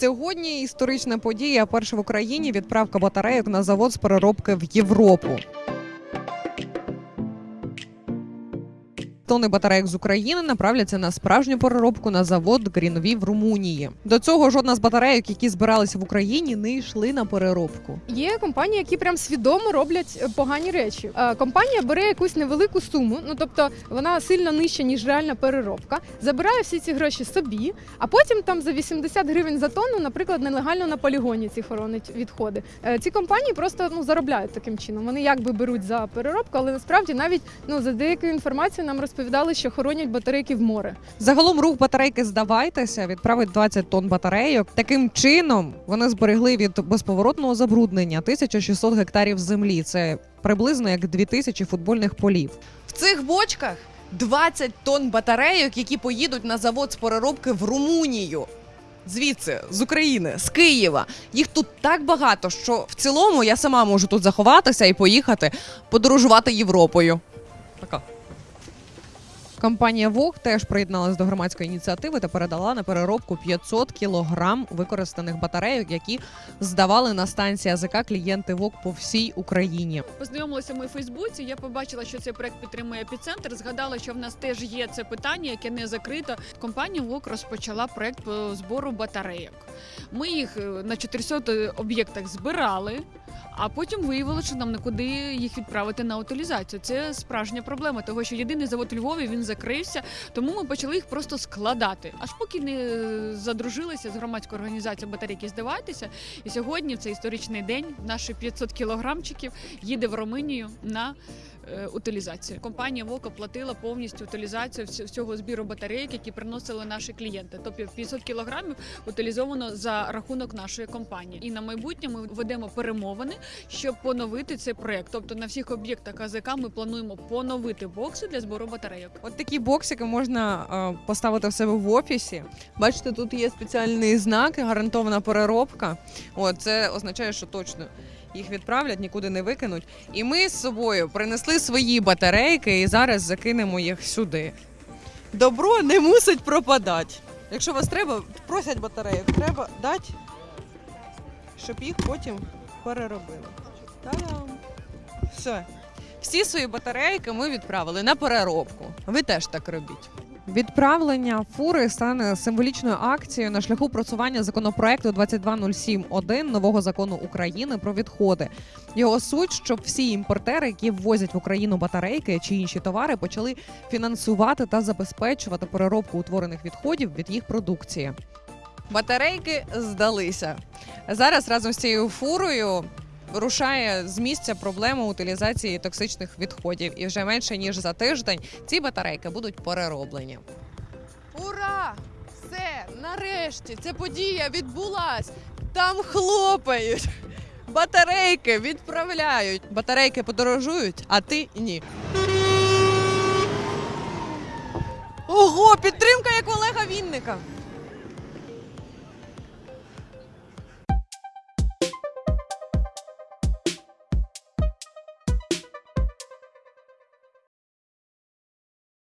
Сьогодні історична подія. Перша в Україні відправка батарейок на завод з переробки в Європу. Тони батарейок з України направляться на справжню переробку на завод Грінві в Румунії. До цього жодна з батарейок, які збиралися в Україні, не йшли на переробку. Є компанії, які прям свідомо роблять е, погані речі. Е, Компанія бере якусь невелику суму, ну тобто вона сильно нижча, ніж реальна переробка, забирає всі ці гроші собі, а потім там за 80 гривень за тонну, наприклад, нелегально на полігоні ці хоронить відходи. Е, Ці компанії просто ну заробляють таким чином. Вони якби беруть за переробку, але насправді навіть ну за деякою інформацією нам розповідали, що хоронять батарейки в море. Загалом рух батарейки здавайтеся відправить 20 тонн батарейок. Таким чином вони зберегли від безповоротного забруднення 1600 гектарів землі. Це приблизно як 2000 футбольних полів. В цих бочках 20 тонн батарейок, які поїдуть на завод з переробки в Румунію. Звідси, з України, з Києва. Їх тут так багато, що в цілому я сама можу тут заховатися і поїхати подорожувати Європою. Така. Компанія ВОГ теж приєдналась до громадської ініціативи та передала на переробку 500 кілограм використаних батарейок, які здавали на станції АЗК клієнти ВОГ по всій Україні. Познайомилася ми у Фейсбуці. Я побачила, що цей проект підтримує епіцентр. Згадала, що в нас теж є це питання, яке не закрито. Компанія ВОК розпочала проект по збору батарейок. Ми їх е, на 400 об'єктах збирали. А потім виявилося, що нам нікуди їх відправити на утилізацію. Це справжня проблема, того що єдиний завод Львові він закрився, тому ми почали їх просто складати. Аж поки не задружилися з громадською організацією батарейки здаватися. І сьогодні, в цей історичний день, наші 500 кілограмчиків їде в Румунію на е, утилізацію. Компанія ВОК оплатила повністю утилізацію всього збіру батарейок, які приносили наші клієнти. Тобто 500 кілограмів утилізовано за рахунок нашої компанії. І на майбутнє ми ведемо перемовини, щоб поновити цей проект. Тобто на всіх об'єктах АЗК ми плануємо поновити бокси для збору батарейок. От такі боксики можна е, поставити в себе в офісі. Бачите, тут є спеціальний знак, гарантована переробка. От це означає, що точно їх відправлять, нікуди не викинуть. І ми з собою принесли свої батарейки і зараз закинемо їх сюди. Добро не мусить пропадати. Якщо вас треба, просять батарейок, треба дати, щоб їх потім переробили. Та-дам! Все. Всі свої батарейки ми відправили на переробку. Ви теж так робіть. Відправлення фури стане символічною акцією на шляху просування законопроекту 2207.1 нового закону України про відходи. Його суть, щоб всі імпортери, які ввозять в Україну батарейки чи інші товари, почали фінансувати та забезпечувати переробку утворених відходів від їх продукції. Батарейки здалися. Зараз разом з цією фурою рушає з місця проблема утилізації токсичних відходів. І вже менше ніж за тиждень ці батарейки будуть перероблені. Ура! Все, нарешті, ця подія відбулась. Там хлопають. Батарейки відправляють. Батарейки подорожують, а ти ні. Ого, підтримка як Олега Вінника.